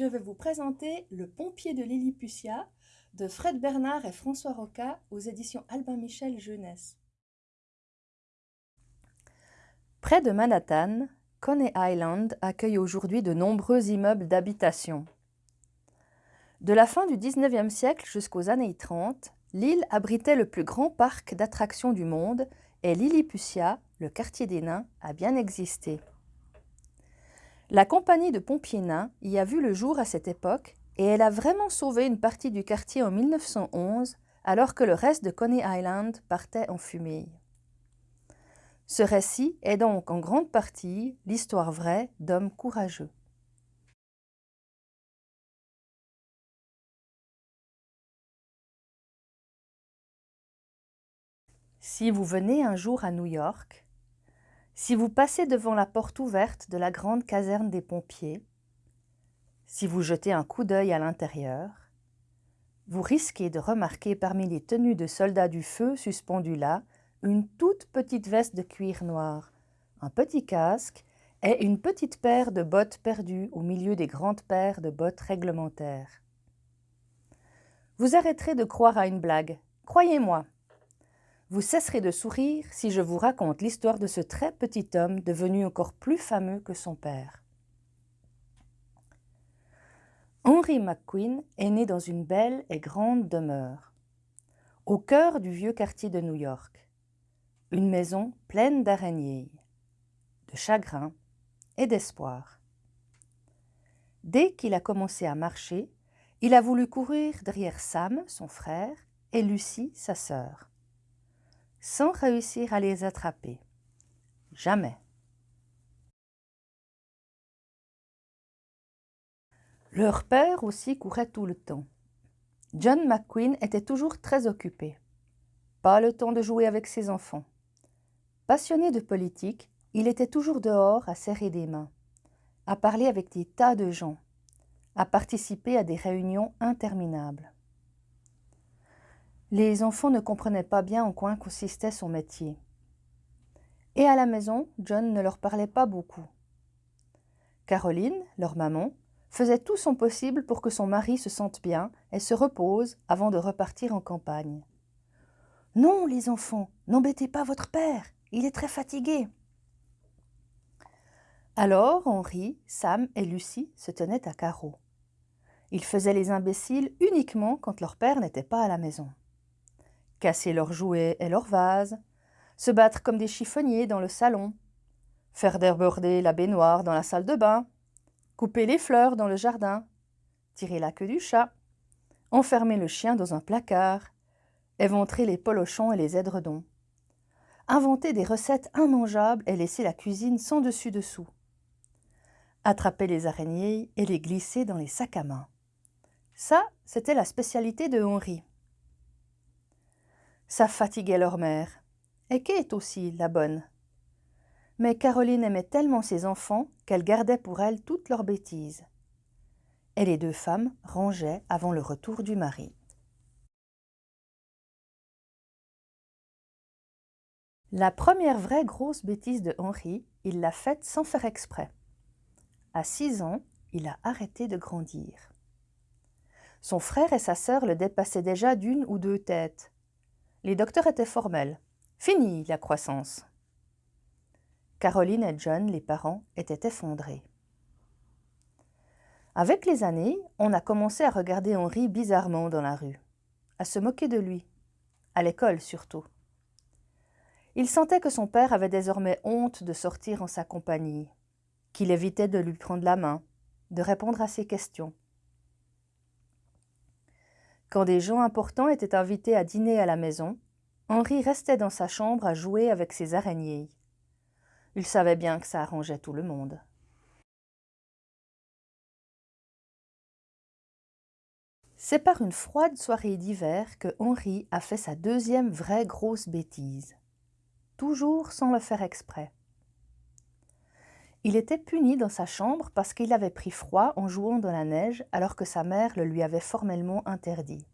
je vais vous présenter Le pompier de Lilliputiat de Fred Bernard et François Roca aux éditions Albin Michel Jeunesse. Près de Manhattan, Coney Island accueille aujourd'hui de nombreux immeubles d'habitation. De la fin du 19e siècle jusqu'aux années 30, l'île abritait le plus grand parc d'attractions du monde et Lilliputiat, le quartier des nains, a bien existé. La compagnie de pompiers nains y a vu le jour à cette époque et elle a vraiment sauvé une partie du quartier en 1911 alors que le reste de Coney Island partait en fumée. Ce récit est donc en grande partie l'histoire vraie d'hommes courageux. Si vous venez un jour à New York, si vous passez devant la porte ouverte de la grande caserne des pompiers, si vous jetez un coup d'œil à l'intérieur, vous risquez de remarquer parmi les tenues de soldats du feu suspendues là une toute petite veste de cuir noir, un petit casque et une petite paire de bottes perdues au milieu des grandes paires de bottes réglementaires. Vous arrêterez de croire à une blague. Croyez-moi, vous cesserez de sourire si je vous raconte l'histoire de ce très petit homme devenu encore plus fameux que son père. Henry McQueen est né dans une belle et grande demeure, au cœur du vieux quartier de New York. Une maison pleine d'araignées, de chagrin et d'espoir. Dès qu'il a commencé à marcher, il a voulu courir derrière Sam, son frère, et Lucie, sa sœur sans réussir à les attraper. Jamais. Leur père aussi courait tout le temps. John McQueen était toujours très occupé. Pas le temps de jouer avec ses enfants. Passionné de politique, il était toujours dehors à serrer des mains, à parler avec des tas de gens, à participer à des réunions interminables. Les enfants ne comprenaient pas bien en quoi consistait son métier. Et à la maison, John ne leur parlait pas beaucoup. Caroline, leur maman, faisait tout son possible pour que son mari se sente bien et se repose avant de repartir en campagne. Non, les enfants, n'embêtez pas votre père, il est très fatigué. Alors Henri, Sam et Lucie se tenaient à carreau. Ils faisaient les imbéciles uniquement quand leur père n'était pas à la maison casser leurs jouets et leurs vases, se battre comme des chiffonniers dans le salon, faire déborder la baignoire dans la salle de bain, couper les fleurs dans le jardin, tirer la queue du chat, enfermer le chien dans un placard, éventrer les polochons et les édredons, inventer des recettes immangeables et laisser la cuisine sans dessus-dessous, attraper les araignées et les glisser dans les sacs à main. Ça, c'était la spécialité de Henri. Ça fatiguait leur mère. Et Kate aussi, la bonne. Mais Caroline aimait tellement ses enfants qu'elle gardait pour elle toutes leurs bêtises. Et les deux femmes rangeaient avant le retour du mari. La première vraie grosse bêtise de Henri, il l'a faite sans faire exprès. À six ans, il a arrêté de grandir. Son frère et sa sœur le dépassaient déjà d'une ou deux têtes, les docteurs étaient formels. Fini la croissance. Caroline et John, les parents, étaient effondrés. Avec les années, on a commencé à regarder Henri bizarrement dans la rue, à se moquer de lui, à l'école surtout. Il sentait que son père avait désormais honte de sortir en sa compagnie, qu'il évitait de lui prendre la main, de répondre à ses questions. Quand des gens importants étaient invités à dîner à la maison, Henri restait dans sa chambre à jouer avec ses araignées. Il savait bien que ça arrangeait tout le monde. C'est par une froide soirée d'hiver que Henri a fait sa deuxième vraie grosse bêtise, toujours sans le faire exprès. Il était puni dans sa chambre parce qu'il avait pris froid en jouant dans la neige alors que sa mère le lui avait formellement interdit.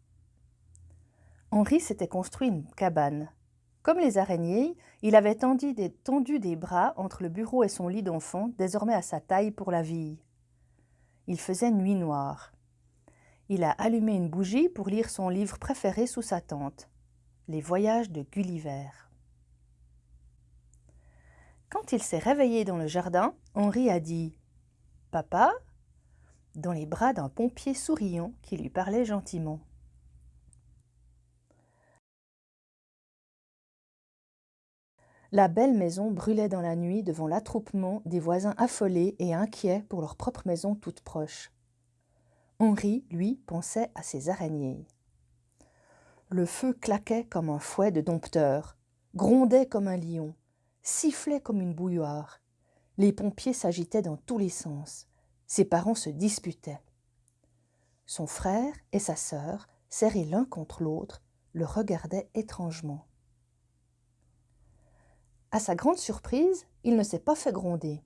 Henri s'était construit une cabane. Comme les araignées, il avait tendu des, tendu des bras entre le bureau et son lit d'enfant, désormais à sa taille pour la vie. Il faisait nuit noire. Il a allumé une bougie pour lire son livre préféré sous sa tente, Les voyages de Gulliver. Quand il s'est réveillé dans le jardin, Henri a dit « Papa ?» dans les bras d'un pompier souriant qui lui parlait gentiment. La belle maison brûlait dans la nuit devant l'attroupement des voisins affolés et inquiets pour leur propre maison toute proche. Henri, lui, pensait à ses araignées. Le feu claquait comme un fouet de dompteur, grondait comme un lion, sifflait comme une bouilloire. Les pompiers s'agitaient dans tous les sens. Ses parents se disputaient. Son frère et sa sœur, serrés l'un contre l'autre, le regardaient étrangement. À sa grande surprise, il ne s'est pas fait gronder.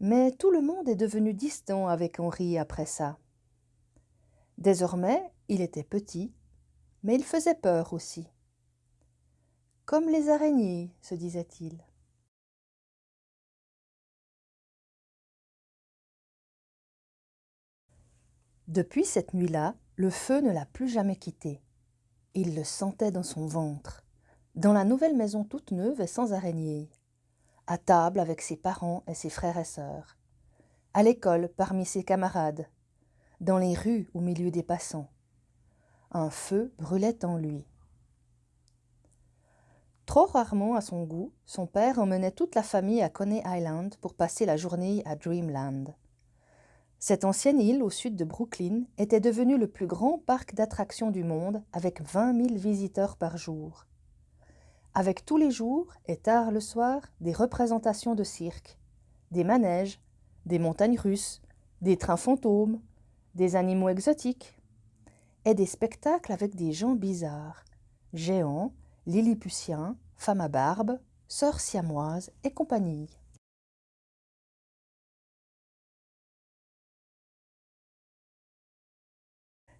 Mais tout le monde est devenu distant avec Henri après ça. Désormais, il était petit, mais il faisait peur aussi. Comme les araignées, se disait-il. Depuis cette nuit-là, le feu ne l'a plus jamais quitté. Il le sentait dans son ventre dans la nouvelle maison toute neuve et sans araignée, à table avec ses parents et ses frères et sœurs, à l'école parmi ses camarades, dans les rues au milieu des passants. Un feu brûlait en lui. Trop rarement à son goût, son père emmenait toute la famille à Coney Island pour passer la journée à Dreamland. Cette ancienne île au sud de Brooklyn était devenue le plus grand parc d'attractions du monde avec 20 000 visiteurs par jour avec tous les jours et tard le soir des représentations de cirque, des manèges, des montagnes russes, des trains fantômes, des animaux exotiques, et des spectacles avec des gens bizarres, géants, lilliputiens, femmes à barbe, sœurs siamoises et compagnie.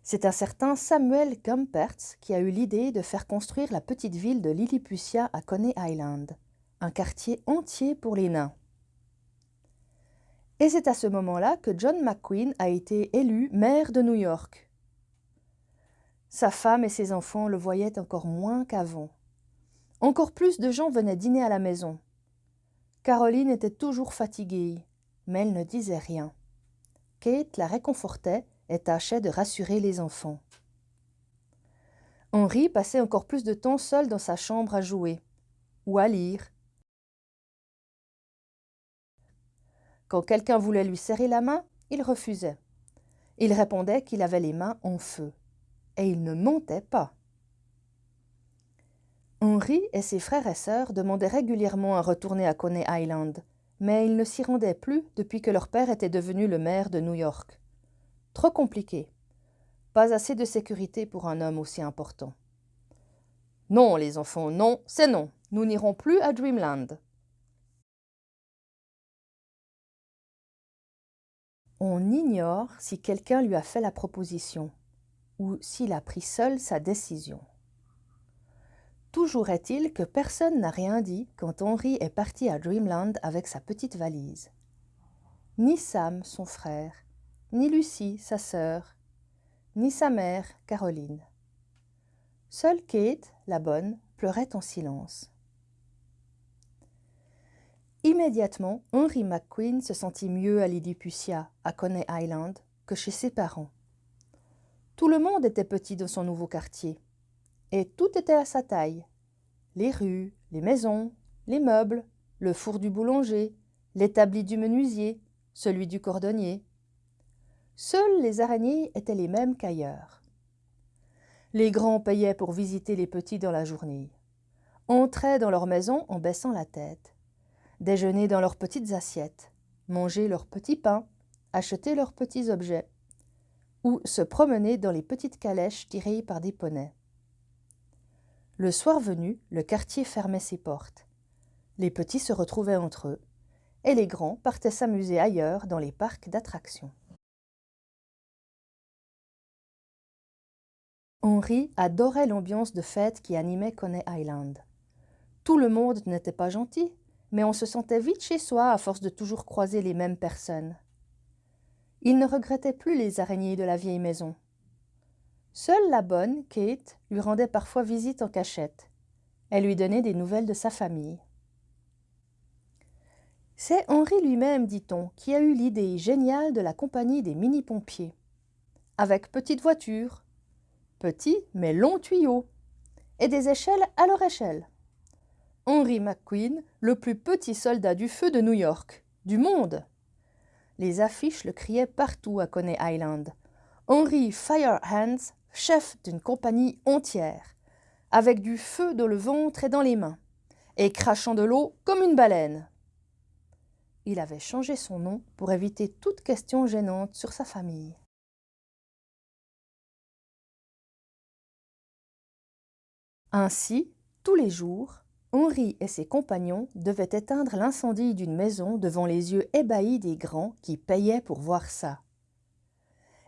C'est un certain Samuel Gumpertz qui a eu l'idée de faire construire la petite ville de Lilliputian à Coney Island, un quartier entier pour les nains. Et c'est à ce moment-là que John McQueen a été élu maire de New York. Sa femme et ses enfants le voyaient encore moins qu'avant. Encore plus de gens venaient dîner à la maison. Caroline était toujours fatiguée, mais elle ne disait rien. Kate la réconfortait et tâchait de rassurer les enfants. Henri passait encore plus de temps seul dans sa chambre à jouer ou à lire. Quand quelqu'un voulait lui serrer la main, il refusait. Il répondait qu'il avait les mains en feu. Et il ne mentait pas. Henri et ses frères et sœurs demandaient régulièrement à retourner à Coney Island, mais ils ne s'y rendaient plus depuis que leur père était devenu le maire de New York. Trop compliqué. Pas assez de sécurité pour un homme aussi important. Non, les enfants, non, c'est non. Nous n'irons plus à Dreamland. On ignore si quelqu'un lui a fait la proposition ou s'il a pris seul sa décision. Toujours est-il que personne n'a rien dit quand Henri est parti à Dreamland avec sa petite valise. Ni Sam, son frère, ni Lucie, sa sœur, ni sa mère, Caroline. Seule Kate, la bonne, pleurait en silence. Immédiatement, Henry McQueen se sentit mieux à Lilliputian, à Coney Island, que chez ses parents. Tout le monde était petit dans son nouveau quartier, et tout était à sa taille. Les rues, les maisons, les meubles, le four du boulanger, l'établi du menuisier, celui du cordonnier, Seules les araignées étaient les mêmes qu'ailleurs. Les grands payaient pour visiter les petits dans la journée, entraient dans leur maison en baissant la tête, déjeunaient dans leurs petites assiettes, mangeaient leurs petits pains, achetaient leurs petits objets, ou se promenaient dans les petites calèches tirées par des poneys. Le soir venu, le quartier fermait ses portes. Les petits se retrouvaient entre eux, et les grands partaient s'amuser ailleurs dans les parcs d'attractions. Henri adorait l'ambiance de fête qui animait Coney Island. Tout le monde n'était pas gentil, mais on se sentait vite chez soi à force de toujours croiser les mêmes personnes. Il ne regrettait plus les araignées de la vieille maison. Seule la bonne, Kate, lui rendait parfois visite en cachette. Elle lui donnait des nouvelles de sa famille. C'est Henri lui-même, dit-on, qui a eu l'idée géniale de la compagnie des mini-pompiers. Avec petite voiture, petits mais longs tuyaux, et des échelles à leur échelle. Henry McQueen, le plus petit soldat du feu de New York, du monde. Les affiches le criaient partout à Coney Island. Henry Firehands, chef d'une compagnie entière, avec du feu dans le ventre et dans les mains, et crachant de l'eau comme une baleine. Il avait changé son nom pour éviter toute question gênante sur sa famille. Ainsi, tous les jours, Henri et ses compagnons devaient éteindre l'incendie d'une maison devant les yeux ébahis des grands qui payaient pour voir ça.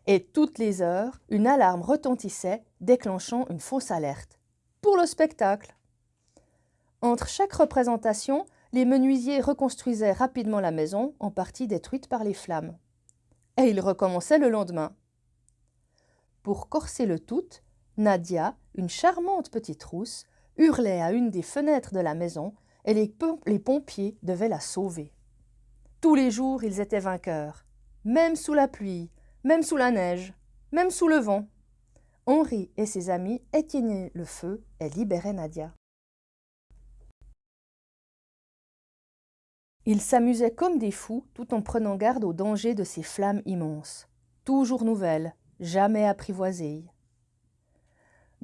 Et toutes les heures, une alarme retentissait, déclenchant une fausse alerte. Pour le spectacle Entre chaque représentation, les menuisiers reconstruisaient rapidement la maison, en partie détruite par les flammes. Et ils recommençaient le lendemain. Pour corser le tout, Nadia, une charmante petite rousse, hurlait à une des fenêtres de la maison et les, les pompiers devaient la sauver. Tous les jours, ils étaient vainqueurs, même sous la pluie, même sous la neige, même sous le vent. Henri et ses amis éteignaient le feu et libéraient Nadia. Ils s'amusaient comme des fous tout en prenant garde aux dangers de ces flammes immenses, toujours nouvelles, jamais apprivoisées.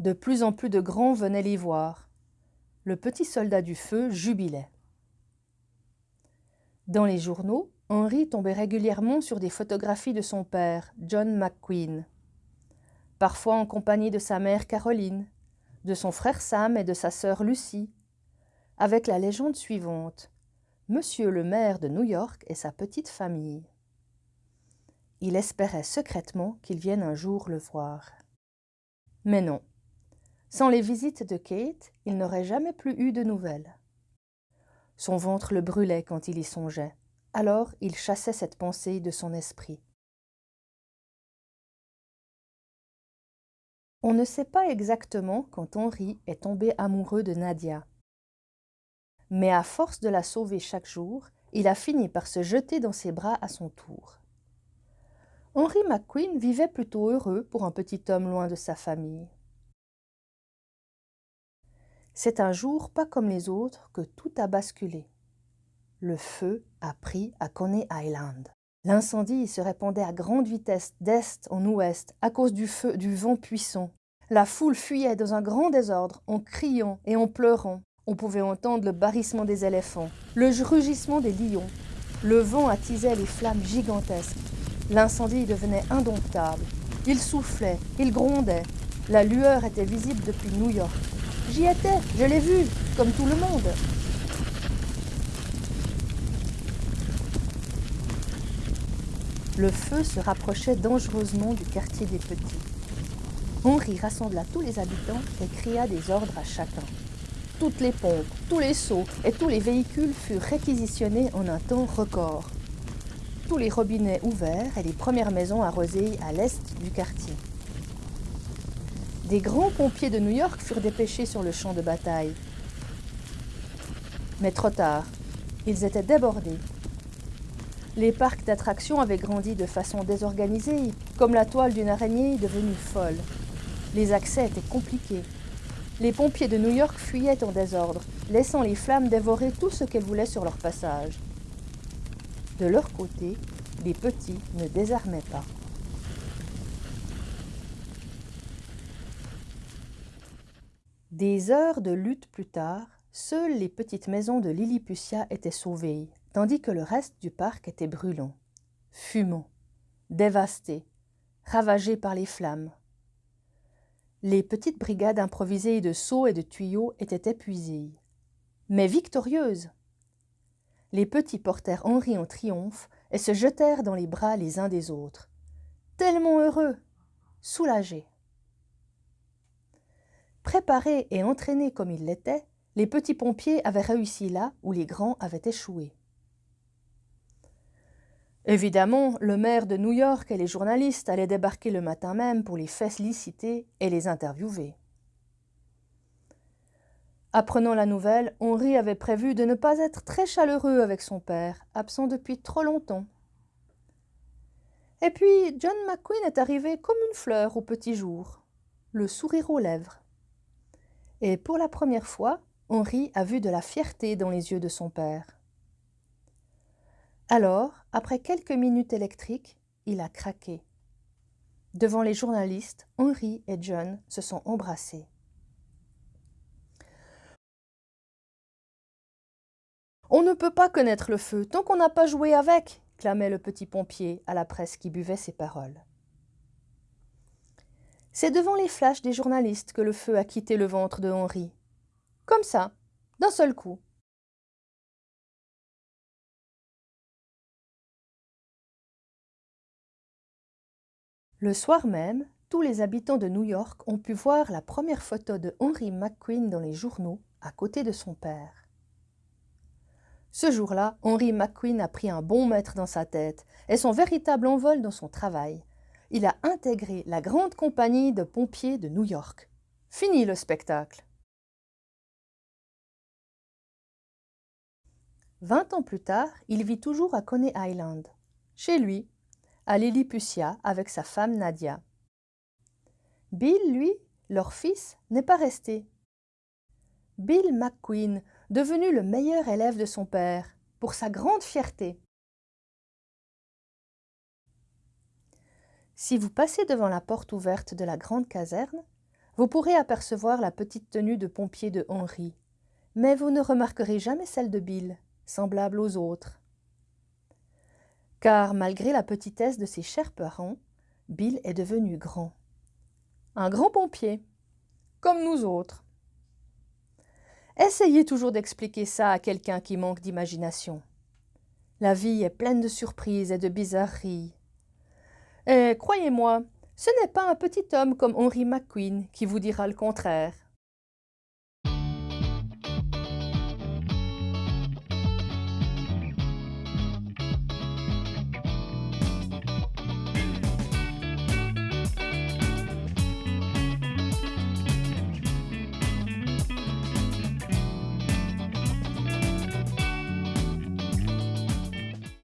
De plus en plus de grands venaient les voir. Le petit soldat du feu jubilait. Dans les journaux, Henry tombait régulièrement sur des photographies de son père, John McQueen, parfois en compagnie de sa mère Caroline, de son frère Sam et de sa sœur Lucie, avec la légende suivante Monsieur le maire de New York et sa petite famille. Il espérait secrètement qu'il vienne un jour le voir. Mais non, sans les visites de Kate, il n'aurait jamais plus eu de nouvelles. Son ventre le brûlait quand il y songeait, alors il chassait cette pensée de son esprit. On ne sait pas exactement quand Henri est tombé amoureux de Nadia. Mais à force de la sauver chaque jour, il a fini par se jeter dans ses bras à son tour. Henry McQueen vivait plutôt heureux pour un petit homme loin de sa famille. C'est un jour pas comme les autres que tout a basculé. Le feu a pris à Coney Island. L'incendie se répandait à grande vitesse d'est en ouest à cause du feu du vent puissant. La foule fuyait dans un grand désordre en criant et en pleurant. On pouvait entendre le barrissement des éléphants, le rugissement des lions. Le vent attisait les flammes gigantesques. L'incendie devenait indomptable. Il soufflait, il grondait. La lueur était visible depuis New York. J'y étais, je l'ai vu, comme tout le monde. Le feu se rapprochait dangereusement du quartier des Petits. Henri rassembla tous les habitants et cria des ordres à chacun. Toutes les pompes, tous les seaux et tous les véhicules furent réquisitionnés en un temps record. Tous les robinets ouverts et les premières maisons arrosées à l'est du quartier. Des grands pompiers de New York furent dépêchés sur le champ de bataille. Mais trop tard, ils étaient débordés. Les parcs d'attractions avaient grandi de façon désorganisée, comme la toile d'une araignée devenue folle. Les accès étaient compliqués. Les pompiers de New York fuyaient en désordre, laissant les flammes dévorer tout ce qu'elles voulaient sur leur passage. De leur côté, les petits ne désarmaient pas. Des heures de lutte plus tard, seules les petites maisons de Lilliputian étaient sauvées, tandis que le reste du parc était brûlant, fumant, dévasté, ravagé par les flammes. Les petites brigades improvisées de seaux et de tuyaux étaient épuisées, mais victorieuses. Les petits portèrent Henri en triomphe et se jetèrent dans les bras les uns des autres, tellement heureux, soulagés. Préparés et entraînés comme ils l'étaient, les petits pompiers avaient réussi là où les grands avaient échoué. Évidemment, le maire de New York et les journalistes allaient débarquer le matin même pour les féliciter et les interviewer. Apprenant la nouvelle, Henri avait prévu de ne pas être très chaleureux avec son père, absent depuis trop longtemps. Et puis John McQueen est arrivé comme une fleur au petit jour, le sourire aux lèvres. Et pour la première fois, Henri a vu de la fierté dans les yeux de son père. Alors, après quelques minutes électriques, il a craqué. Devant les journalistes, Henri et John se sont embrassés. On ne peut pas connaître le feu tant qu'on n'a pas joué avec, clamait le petit pompier à la presse qui buvait ses paroles. C'est devant les flashs des journalistes que le feu a quitté le ventre de Henri. Comme ça, d'un seul coup. Le soir même, tous les habitants de New York ont pu voir la première photo de Henry McQueen dans les journaux à côté de son père. Ce jour-là, Henry McQueen a pris un bon maître dans sa tête et son véritable envol dans son travail. Il a intégré la grande compagnie de pompiers de New York. Fini le spectacle. Vingt ans plus tard, il vit toujours à Coney Island, chez lui, à Lilliputian avec sa femme Nadia. Bill, lui, leur fils, n'est pas resté. Bill McQueen devenu le meilleur élève de son père, pour sa grande fierté. Si vous passez devant la porte ouverte de la grande caserne, vous pourrez apercevoir la petite tenue de pompier de Henri, mais vous ne remarquerez jamais celle de Bill, semblable aux autres. Car malgré la petitesse de ses chers parents, Bill est devenu grand. Un grand pompier, comme nous autres. Essayez toujours d'expliquer ça à quelqu'un qui manque d'imagination. La vie est pleine de surprises et de bizarreries. Et croyez-moi, ce n'est pas un petit homme comme Henry McQueen qui vous dira le contraire.